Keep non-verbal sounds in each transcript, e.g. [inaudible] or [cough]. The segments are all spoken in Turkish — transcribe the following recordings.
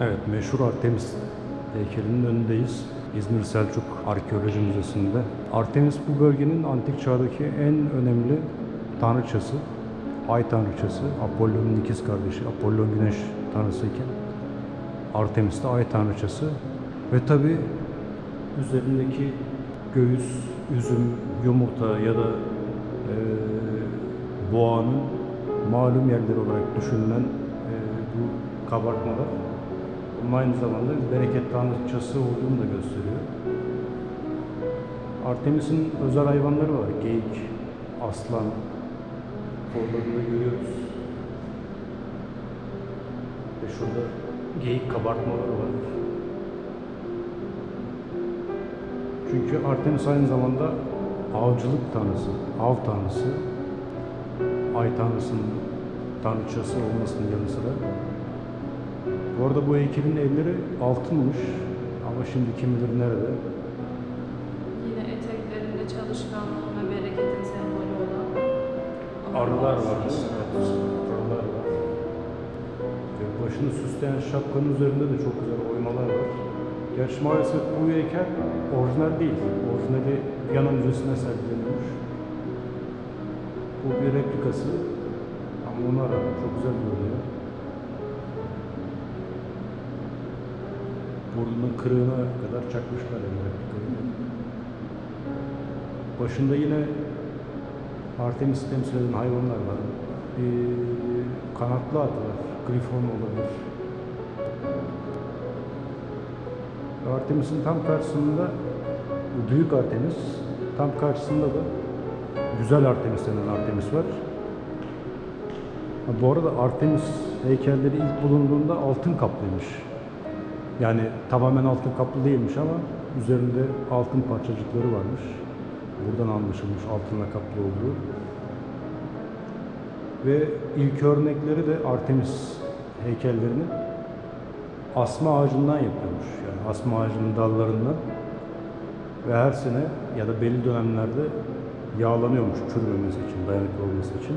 Evet, meşhur Artemis heykelinin önündeyiz. İzmir Selçuk Arkeoloji Müzesi'nde. Artemis bu bölgenin antik çağdaki en önemli tanrıçası. Ay tanrıçası, Apollon'un ikiz kardeşi. Apollon güneş tanrısıyken Artemis de ay tanrıçası. Ve tabi üzerindeki göğüs, üzüm, yumurta ya da eee, boğanın malum yerleri olarak düşünülen eee, bu kabartmalar aynı zamanda bir bereket tanrıçası olduğunu da gösteriyor. Artemis'in özel hayvanları var. Geyik, aslan, kollarında görüyoruz. Ve şurada geyik kabartmaları var. Çünkü Artemis aynı zamanda avcılık tanrısı, av tanrısı, ay tanrısının tanrıçası olmasının yanı sıra. Bu arada bu heykelin elleri altınmış ama şimdi kim bilir nerede. Yine eteklerinde çalışkanlığın ve bereketin sembolü olan Arılar var? Evet, arılar var. Ve başını süsleyen şapkanın üzerinde de çok güzel oymalar var. Gerçi maalesef bu heykel orijinal değil. Orijinali Viyana Müzesi'ne sergileniyormuş. Bu bir replikası. Ama ona rağmen çok güzel görünüyor. Burnunun kırığına kadar çakmışlar replikayı. Başında yine Artemis temsil eden hayvanlar var. Bir kanatlı at var. Grifon olabilir. Artemis'in tam karşısında büyük Artemis, tam karşısında da güzel Artemis denen Artemis var. Bu arada Artemis heykelleri ilk bulunduğunda altın kaplıymış. Yani tamamen altın kaplı değilmiş ama üzerinde altın parçacıkları varmış. Buradan anlaşılmış altınla kaplı olduğu. Ve ilk örnekleri de Artemis heykellerinin asma ağacından yapıyormuş. Yani asma ağacının dallarından ve her sene ya da belli dönemlerde yağlanıyormuş çürümemesi için, dayanıklı olması için.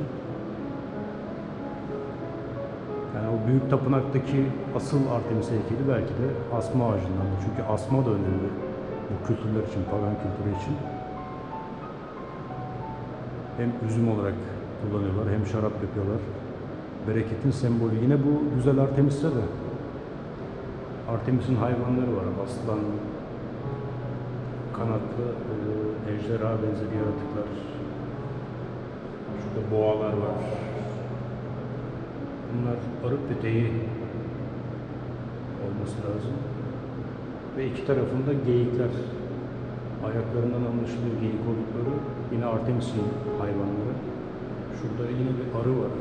O büyük tapınaktaki asıl Artemis heykeli belki de asma ağacından. Çünkü asma da önemli bu kültürler için, pagan kültürü için. Hem üzüm olarak kullanıyorlar hem şarap yapıyorlar. Bereketin sembolü. Yine bu güzel Artemis'te de Artemis'in hayvanları var. Aslan, kanatlı e, ejderha benzeri yaratıklar. Şurada boğalar var. Bunlar arık peteği olması lazım. Ve iki tarafında geyikler. Ayaklarından anlaşılıyor geyik oldukları. Yine Artemis'in hayvanları. Şurada yine bir arı var.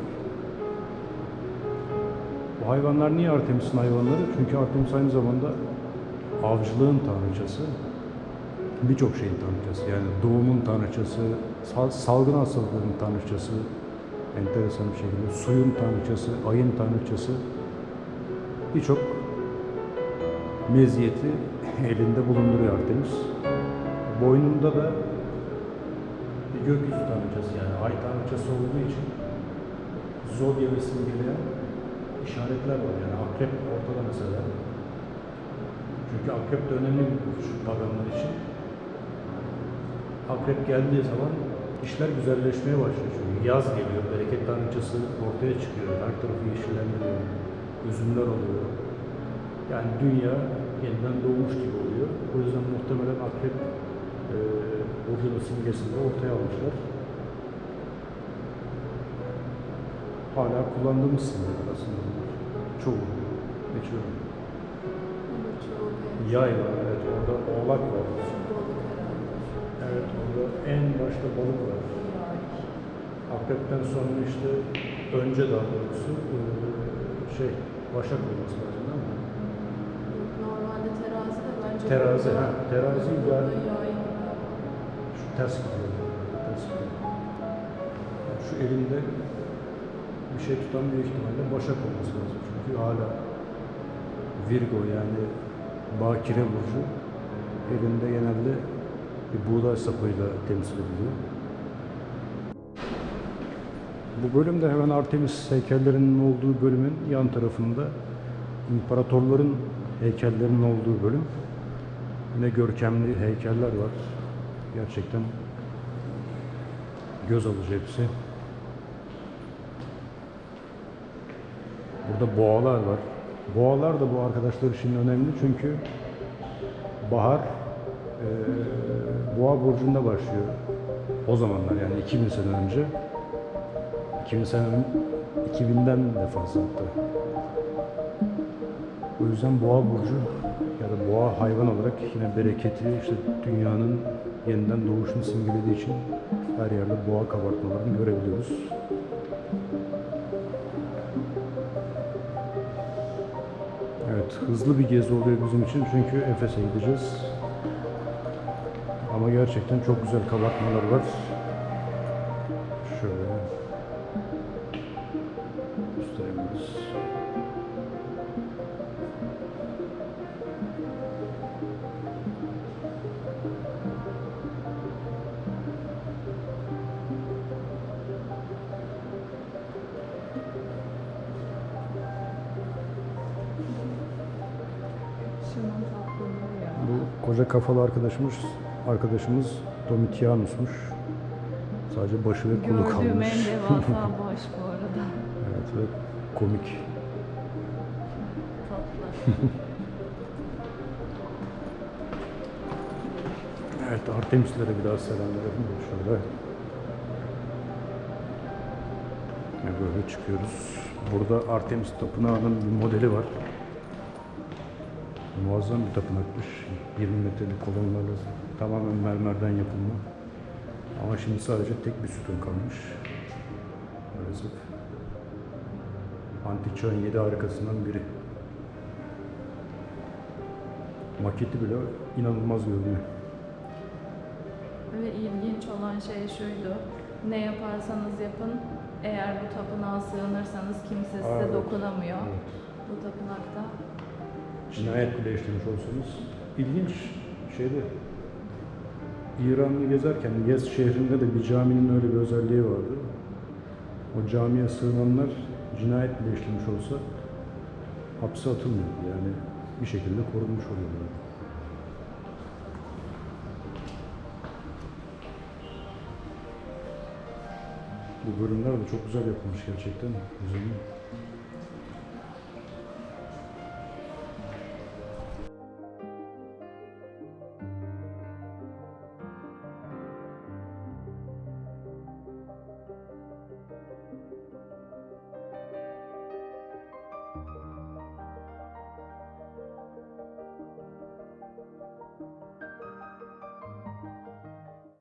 Bu hayvanlar niye Artemis'in hayvanları? Çünkü Artemis aynı zamanda avcılığın tanrıçası. Birçok şeyin tanrıçası. Yani doğumun tanrıçası, sal- salgın hastalıkların tanrıçası, enteresan bir şekilde suyun tanrıçası, ayın tanrıçası. Birçok meziyeti elinde bulunduruyor Artemis. Boynunda da bir gökyüzü tanrıçası yani ay tanrıçası olduğu için zodya ve simgeleyen işaretler var yani akrep ortada mesela. Çünkü akrep de önemli bir burç paganlar için. Akrep geldiği zaman işler güzelleşmeye başlıyor çünkü yaz geliyor, bereket tanrıçası ortaya çıkıyor, her tarafı yeşillendiriyor, üzümler oluyor. Yani dünya yeniden doğmuş gibi oluyor. O yüzden muhtemelen akrep e, burcunun simgesini ortaya almışlar. Hala kullandığımız simgeler aslında bunlar. Çoğu. Birçoğu. Yay var, evet. Orada oğlak var. En başta balık var. Akrepten sonra işte önce daha doğrusu e, şey, başak olması lazım değil mi? Normalde terazi de bence Terazi, ha, terazi ben-. Şu ters gidiyor. Ters gidiyor. Yani şu elinde bir şey tutan büyük ihtimalle başak olması lazım. Çünkü hala Virgo yani Bakire burcu elinde genelde bir buğday sapıyla temsil ediliyor. Bu bölümde hemen Artemis heykellerinin olduğu bölümün yan tarafında imparatorların heykellerinin olduğu bölüm. Yine görkemli heykeller var. Gerçekten göz alıcı hepsi. Burada boğalar var. Boğalar da bu arkadaşlar için önemli çünkü bahar boğa burcunda başlıyor. O zamanlar yani 2000 sene önce. 2000 sene ön- 2000'den de fazla hatta. O yüzden boğa burcu ya da boğa hayvan olarak yine bereketi, işte dünyanın yeniden doğuşunu simgelediği için her yerde boğa kabartmalarını görebiliyoruz. Evet, hızlı bir gezi oluyor bizim için çünkü Efes'e gideceğiz. Ama gerçekten çok güzel kabartmalar var. Şöyle ya. Bu koca kafalı arkadaşımız arkadaşımız Domitianus'muş. Sadece başı ve kolu Gördüğüm kalmış. en devasa [laughs] baş bu arada. Evet ve komik. Tatlı. Evet Artemislere bir daha selam verelim. Şöyle. Ve böyle çıkıyoruz. Burada Artemis Tapınağı'nın bir modeli var. Muazzam bir tapınakmış. 20 metrelik kolonlarla tamamen mermerden yapılma. Ama şimdi sadece tek bir sütun kalmış. Maalesef. Antik çağın yedi harikasından biri. Maketi bile inanılmaz görünüyor. Ve ilginç olan şey şuydu. Ne yaparsanız yapın, eğer bu tapınağa sığınırsanız kimse size Evet. dokunamıyor. Evet. Bu tapınakta. cinayet bile işlemiş olsanız ilginç şeyde İran'ı gezerken Yez şehrinde de bir caminin öyle bir özelliği vardı. O camiye sığınanlar cinayet bile işlemiş olsa hapse atılmıyordu yani bir şekilde korunmuş oluyordu. Bu bölümler de çok güzel yapılmış gerçekten. Güzel.